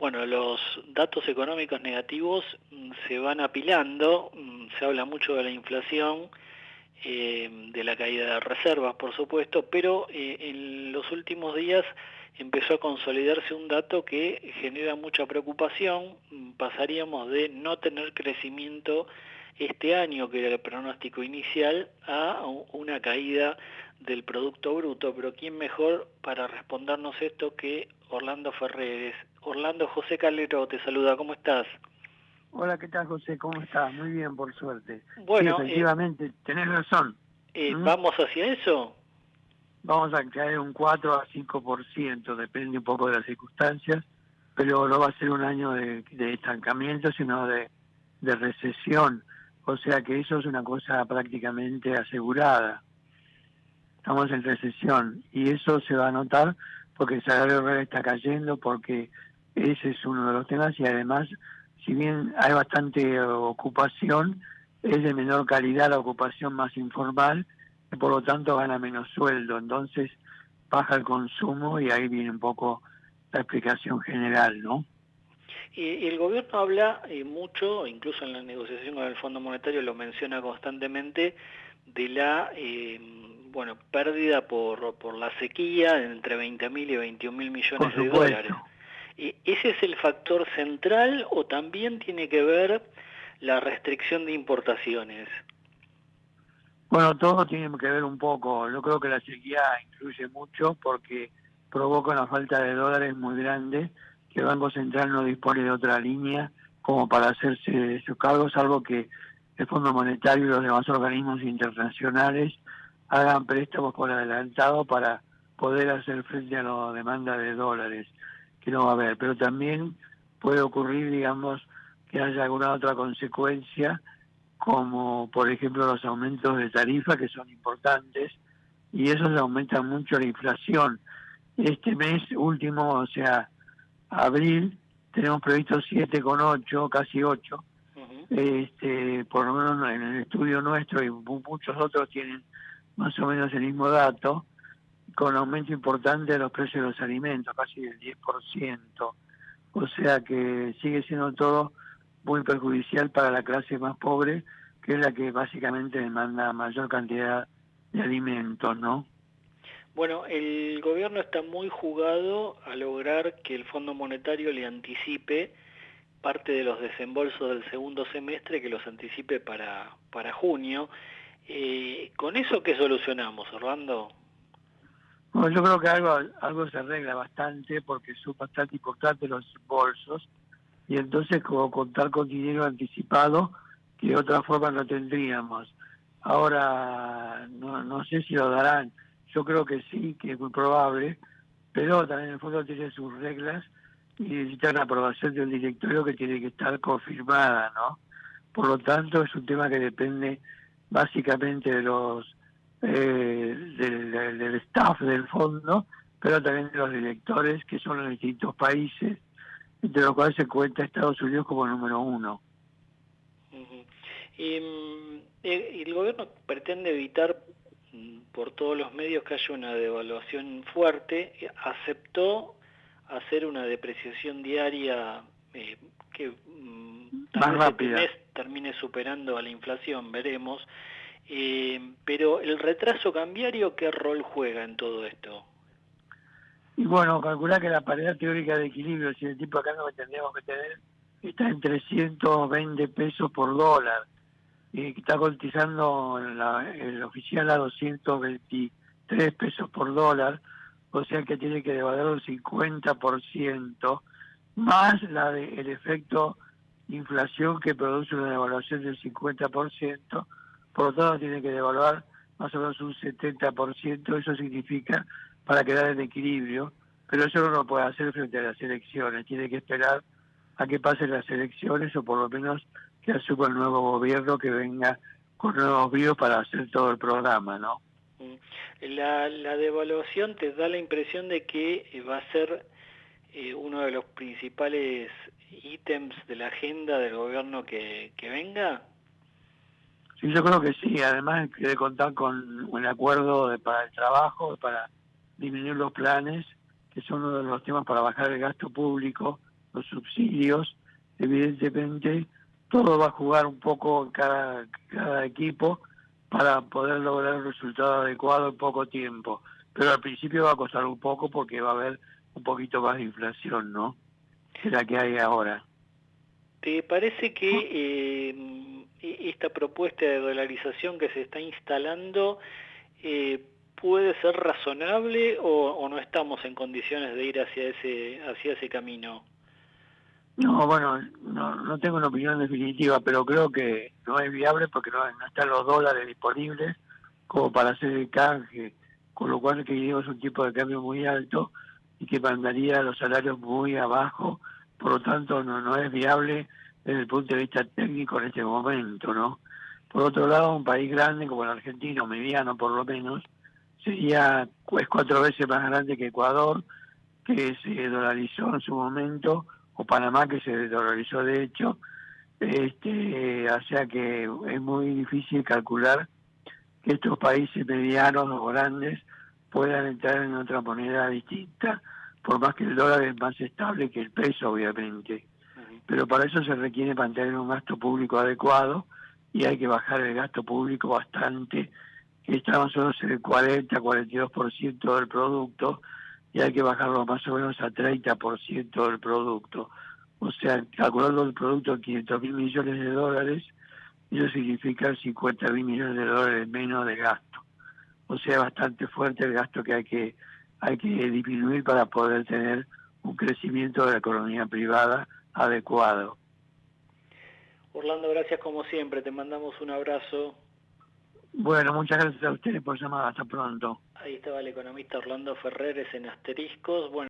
Bueno, los datos económicos negativos mm, se van apilando, mm, se habla mucho de la inflación, eh, de la caída de reservas, por supuesto, pero eh, en los últimos días empezó a consolidarse un dato que genera mucha preocupación. Mm, pasaríamos de no tener crecimiento este año, que era el pronóstico inicial, a una caída del Producto Bruto. Pero ¿quién mejor para respondernos esto que Orlando Ferreres? Orlando José Calero te saluda, ¿cómo estás? Hola, ¿qué tal José? ¿Cómo estás? Muy bien, por suerte. Bueno, sí, efectivamente, tenés razón. Eh, ¿Mm? ¿Vamos hacia eso? Vamos a caer un 4 a 5%, depende un poco de las circunstancias, pero no va a ser un año de, estancamiento, sino de, de recesión. O sea que eso es una cosa prácticamente asegurada. Estamos en recesión y eso se va a notar porque el salario real está cayendo, porque ese es uno de los temas y además, si bien hay bastante ocupación, es de menor calidad la ocupación más informal y por lo tanto gana menos sueldo, entonces baja el consumo y ahí viene un poco la explicación general, ¿no? Y, el gobierno habla eh, mucho, incluso en la negociación con el Fondo Monetario lo menciona constantemente, de la eh, bueno pérdida por, por la sequía entre 20.000 y 21.000 millones de dólares. ¿Ese es el factor central o también tiene que ver la restricción de importaciones? Bueno, todo tiene que ver un poco. Yo creo que la sequía influye mucho porque provoca una falta de dólares muy grande que el Banco Central no dispone de otra línea como para hacerse sus cargos, salvo que el Fondo Monetario y los demás organismos internacionales hagan préstamos por adelantado para poder hacer frente a la demanda de dólares que no va a haber. Pero también puede ocurrir, digamos, que haya alguna otra consecuencia, como por ejemplo los aumentos de tarifa que son importantes y eso aumenta mucho la inflación. Este mes último, o sea, abril, tenemos previsto 7,8, casi 8. este, por lo menos en el estudio nuestro y muchos otros tienen más o menos el mismo dato, con aumento importante de los precios de los alimentos, casi del 10%. O sea que sigue siendo todo muy perjudicial para la clase más pobre, que es la que básicamente demanda mayor cantidad de alimentos, ¿no? Bueno, el gobierno está muy jugado a lograr que el Fondo Monetario le anticipe parte de los desembolsos del segundo semestre, que los anticipe para, para junio. Eh, ¿Con eso qué solucionamos, Orlando? Bueno, yo creo que algo, algo se arregla bastante porque son bastante importantes los bolsos y entonces como contar con dinero anticipado que de otra forma no tendríamos. Ahora no, no sé si lo darán, yo creo que sí, que es muy probable, pero también el fondo tiene sus reglas y necesita la aprobación del directorio que tiene que estar confirmada, ¿no? Por lo tanto, es un tema que depende básicamente de los eh, del, staff del fondo, pero también de los directores que son los distintos países, entre los cuales se cuenta Estados Unidos como número uno. y, mm, eh, el gobierno pretende evitar mm, por todos los medios que haya una devaluación fuerte, aceptó hacer una depreciación diaria eh, que mm, más rápida. termine superando a la inflación, veremos. Eh, pero el retraso cambiario, ¿qué rol juega en todo esto? Y bueno, calcular que la paridad teórica de equilibrio, si el tipo acá no tendríamos que tener, está en 320 pesos por dólar. Y está cotizando el oficial a 223 pesos por dólar, o sea que tiene que devaluar un 50%, más la de, el efecto inflación que produce una devaluación del 50%, por lo tanto tiene que devaluar más o menos un 70%, eso significa para quedar en equilibrio, pero eso no lo puede hacer frente a las elecciones, tiene que esperar a que pasen las elecciones o por lo menos que asuma el nuevo gobierno que venga con nuevos bríos para hacer todo el programa, ¿no? Mm. La, la devaluación te da la impresión de que eh, va a ser eh, uno de los principales ítems de la agenda del gobierno que, que venga. Sí, yo creo que sí. Además, quiere contar con un acuerdo de, para el trabajo, para disminuir los planes, que son uno de los temas para bajar el gasto público los subsidios, evidentemente todo va a jugar un poco cada, cada equipo para poder lograr un resultado adecuado en poco tiempo. Pero al principio va a costar un poco porque va a haber un poquito más de inflación, ¿no? Que la que hay ahora. ¿Te parece que eh, esta propuesta de dolarización que se está instalando eh, puede ser razonable o, no estamos en condiciones de ir hacia ese, hacia ese camino? No, bueno, no, no tengo una opinión definitiva, pero creo que no es viable porque no, están los dólares disponibles como para hacer el canje, con lo cual que es un tipo de cambio muy alto y que mandaría los salarios muy abajo, por lo tanto no, no es viable desde el punto de vista técnico en este momento, ¿no? Por otro lado, un país grande como el argentino, mediano por lo menos, sería es cuatro veces más grande que Ecuador, que se dolarizó en su momento, o Panamá que se dolarizó de hecho, este, o sea que es muy difícil calcular que estos países medianos o grandes puedan entrar en otra moneda distinta, por más que el dólar es más estable que el peso, obviamente pero para eso se requiere mantener un gasto público adecuado y hay que bajar el gasto público bastante, que está más o menos en el 40-42% del producto, y hay que bajarlo más o menos a 30% del producto. O sea, calculando el producto en 500 mil millones de dólares, eso significa 50 mil millones de dólares menos de gasto. O sea, bastante fuerte el gasto que hay que hay que disminuir para poder tener un crecimiento de la economía privada adecuado. Orlando, gracias como siempre, te mandamos un abrazo. Bueno, muchas gracias a ustedes por llamar, hasta pronto. Ahí estaba el economista Orlando Ferreres en Asteriscos. Bueno,